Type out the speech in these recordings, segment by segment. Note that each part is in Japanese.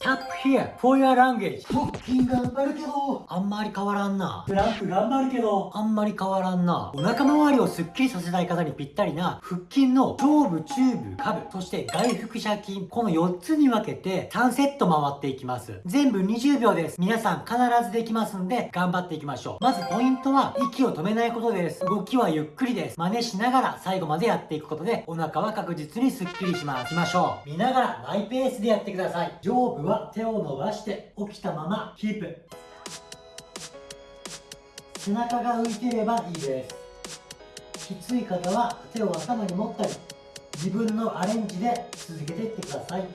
Tap here for your language. 腹筋頑張るけどあんまり変わらんな。プランク頑張るけどあんまり変わらんな。お腹周りをスッキリさせたい方にぴったりな腹筋の上部、中部、下部、そして外腹斜筋この4つに分けて3セット回っていきます。全部20秒です。皆さん必ずできますんで頑張っていきましょう。まずポイントは息を止めないことです。動きはゆっくりです。真似しながら最後までやっていくことでお腹は確実にスッキリします。いきましょう。見ながらマイペースでやってください。上部は手を伸ばして起きたままキープ。背中が浮いていればいいです。きつい方は手を頭に持ったり自分のアレンジで続けていってください。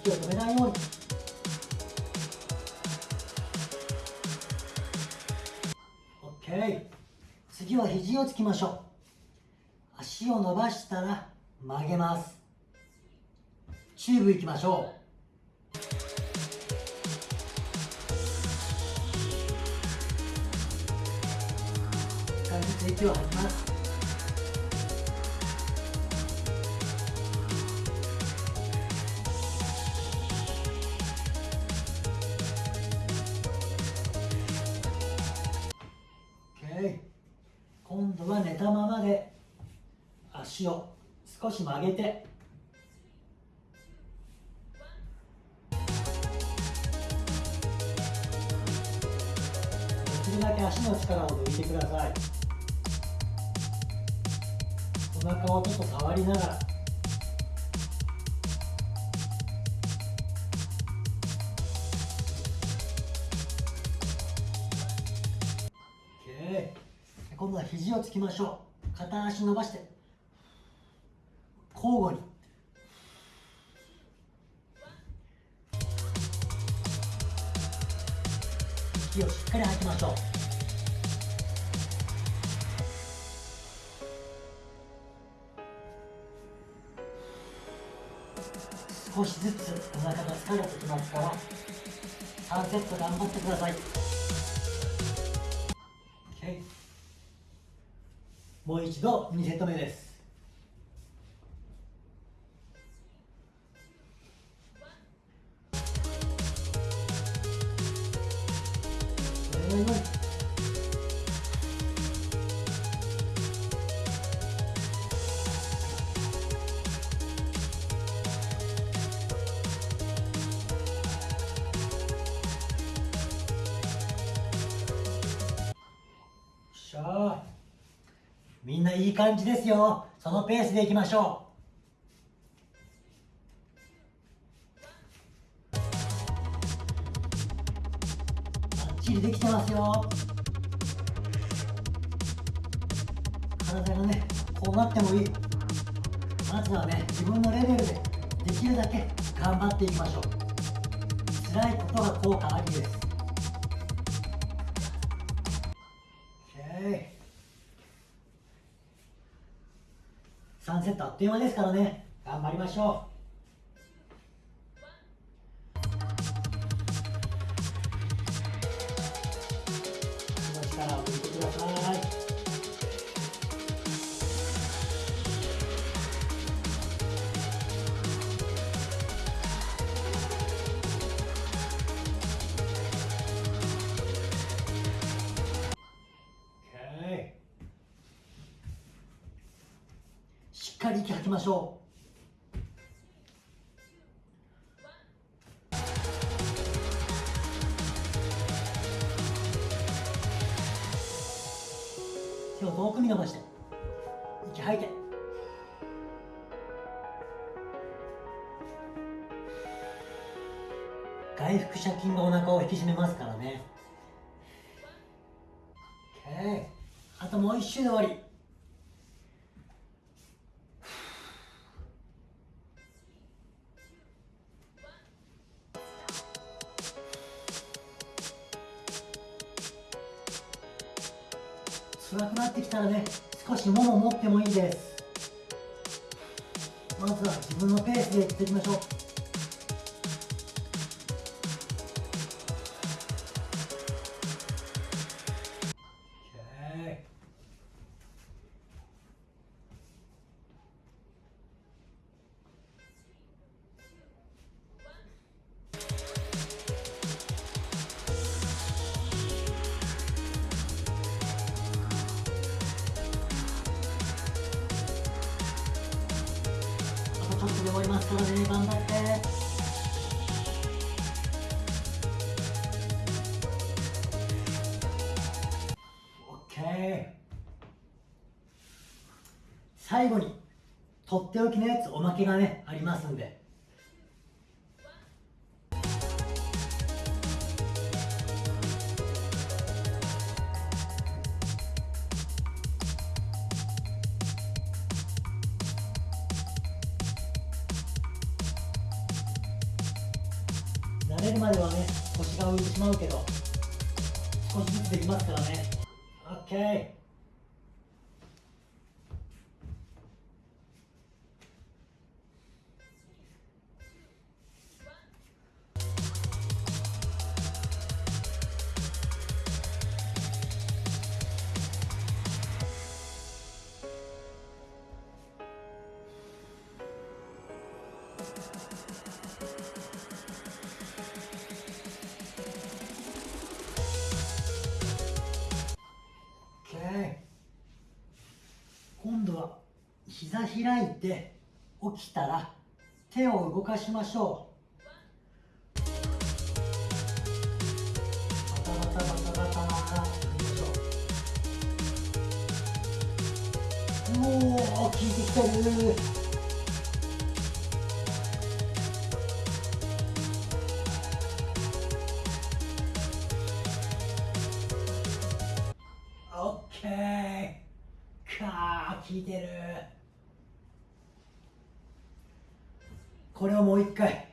息を止めないように。OK 次は肘をつきましょう。足を伸ばしたら曲げます。チューブいきましょう。一回ずつ息を吐きます。今度は寝たままで足を少し曲げて。足の力を抜いてください。お腹をちょっと触りながら。今度は肘をつきましょう。片足伸ばして。交互に。息をしっかり吐きましょう。少しずつお腹が疲れてきますから3セット頑張ってください、OK もう一度2セット目です。みんないい感じですよ。そのペースでいきましょう。バッチリできてますよ。体がねこうなってもいい。まずはね自分のレベルでできるだけ頑張っていきましょう。辛いことが効果ありです。3セットあっという間ですからね。頑張りましょう。かり息吐きましょう。手を遠くに伸ばして息吐いて。外腹斜筋がお腹を引き締めますからね。OK あともう一周で終わり。ってきたらね少しもも持ってもいいです。まずは自分のペースでいっていきましょう。で終わりますからね頑張って OK 最後にとっておきのやつおまけがねありますんで。寝るまではね腰が浮いてしまうけど少しずつできますからね。OK 膝開いて起きたら手を動かしましょう。バタバタバタバタバタよいしょ。おお効いてきてる。オッケーかー効いてる。これをもう一回。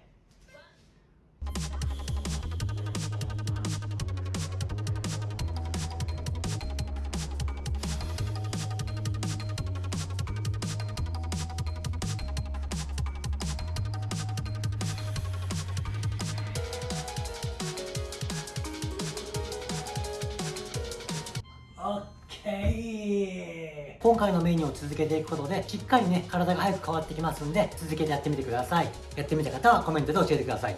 今回のメニューを続けていくことでしっかりね体が早く変わってきますんで続けてやってみてください。やってみた方はコメントで教えてください。